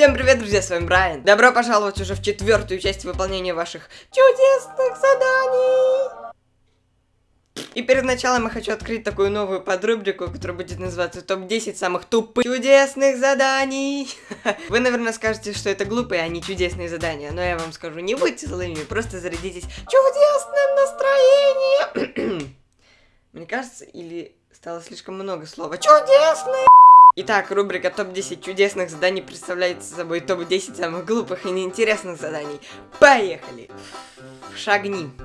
Всем привет, друзья, с вами Брайан. Добро пожаловать уже в четвертую часть выполнения ваших чудесных заданий. И перед началом я хочу открыть такую новую подрубрику, которая будет называться топ-10 самых тупых чудесных заданий. Вы, наверное, скажете, что это глупые, а не чудесные задания. Но я вам скажу, не будьте злыми, просто зарядитесь чудесным настроением. Мне кажется, или стало слишком много слова чудесные. Итак, рубрика топ-10 чудесных заданий представляет собой топ-10 самых глупых и неинтересных заданий. Поехали! Шагни.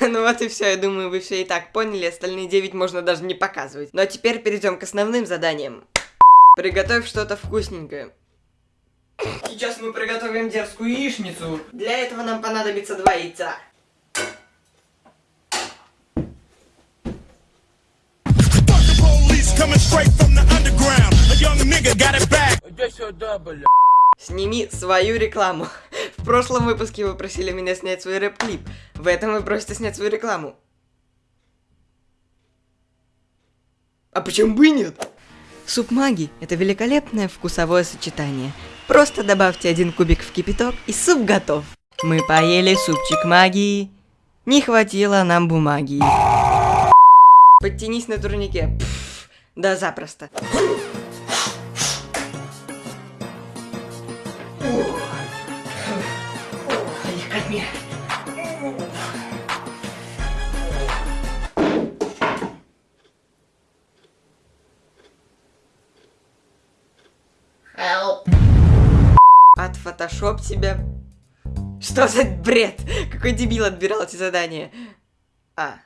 Ну вот и все, я думаю, вы все и так поняли, остальные 9 можно даже не показывать. Ну а теперь перейдем к основным заданиям. Приготовь что-то вкусненькое. Сейчас мы приготовим дерзкую яичницу. Для этого нам понадобится два яйца. Сними свою рекламу. В прошлом выпуске вы просили меня снять свой рэп-клип. В этом вы просите снять свою рекламу. А почему бы и нет? Суп маги – это великолепное вкусовое сочетание. Просто добавьте один кубик в кипяток, и суп готов. Мы поели супчик магии. Не хватило нам бумаги. Подтянись на турнике. Пфф. Да, запросто. Help. Отфотошоп себя. Что за бред? Какой дебил отбирал эти задания? А.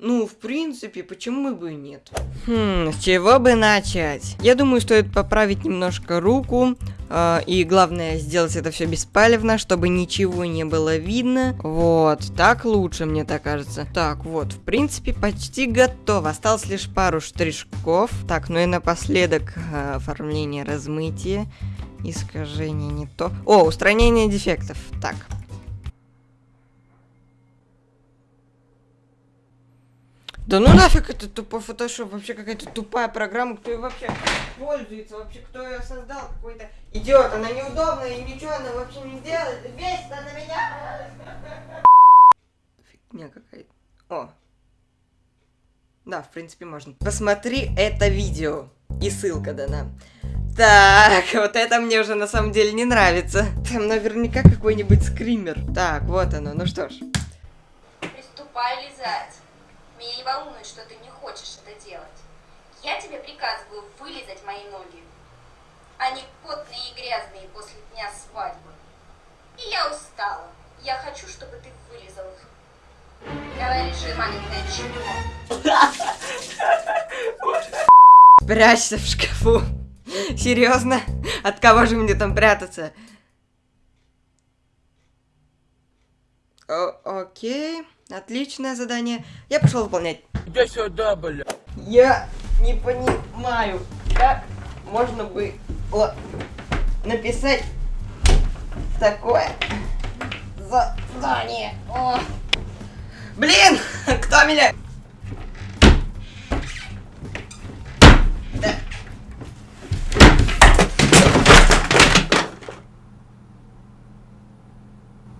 Ну, в принципе, почему бы и нет? Хм, с чего бы начать? Я думаю, стоит поправить немножко руку. Э, и главное, сделать это все беспалевно, чтобы ничего не было видно. Вот, так лучше, мне так кажется. Так, вот, в принципе, почти готово. Осталось лишь пару штришков. Так, ну и напоследок э, оформление размытия. Искажение не то. О, устранение дефектов. Так, Да ну нафиг это тупой фотошоп, вообще какая-то тупая программа, кто ее вообще пользуется, вообще кто ее создал, какой-то идиот, она неудобная и ничего она вообще не делает, весь на меня. Фигня какая-то. О. Да, в принципе можно. Посмотри это видео. И ссылка дана. Так, вот это мне уже на самом деле не нравится. Там наверняка какой-нибудь скример. Так, вот оно, ну что ж. Приступай лизать. Меня не волнует, что ты не хочешь это делать. Я тебе приказываю вылезать мои ноги. Они потные и грязные после дня свадьбы. И я устала. Я хочу, чтобы ты вылезал их. Давай реши, маленькое чмо. Прячься в шкафу. Серьезно? От кого же мне там прятаться? О окей. Отличное задание. Я пошел выполнять. Иди сюда, бля. Я не понимаю, как можно было написать такое задание. О. Блин, кто меня? Да.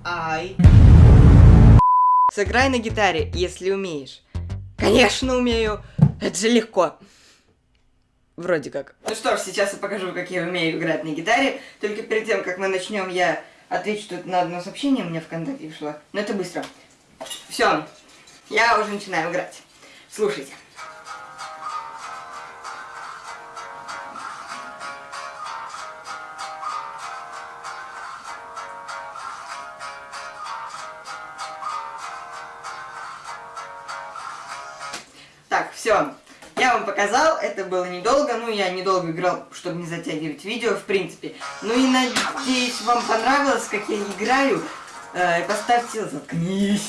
Ай. Сыграй на гитаре, если умеешь. Конечно умею. Это же легко. Вроде как. Ну что ж, сейчас я покажу, как я умею играть на гитаре. Только перед тем, как мы начнем, я отвечу тут на одно сообщение у меня ВКонтакте пришло. Но это быстро. Все, я уже начинаю играть. Слушайте. Все. Я вам показал, это было недолго, ну я недолго играл, чтобы не затягивать видео, в принципе. Ну и надеюсь, вам понравилось, как я играю. Э, поставьте заткнись.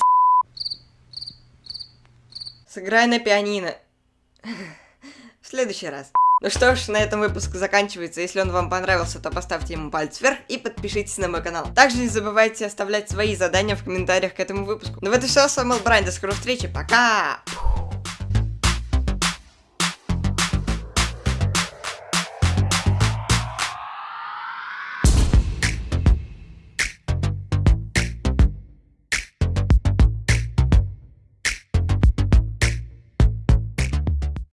Сыграй на пианино. В следующий раз. Ну что ж, на этом выпуск заканчивается. Если он вам понравился, то поставьте ему палец вверх и подпишитесь на мой канал. Также не забывайте оставлять свои задания в комментариях к этому выпуску. Ну вот и все, с вами был Брайан, до скорой встречи, пока!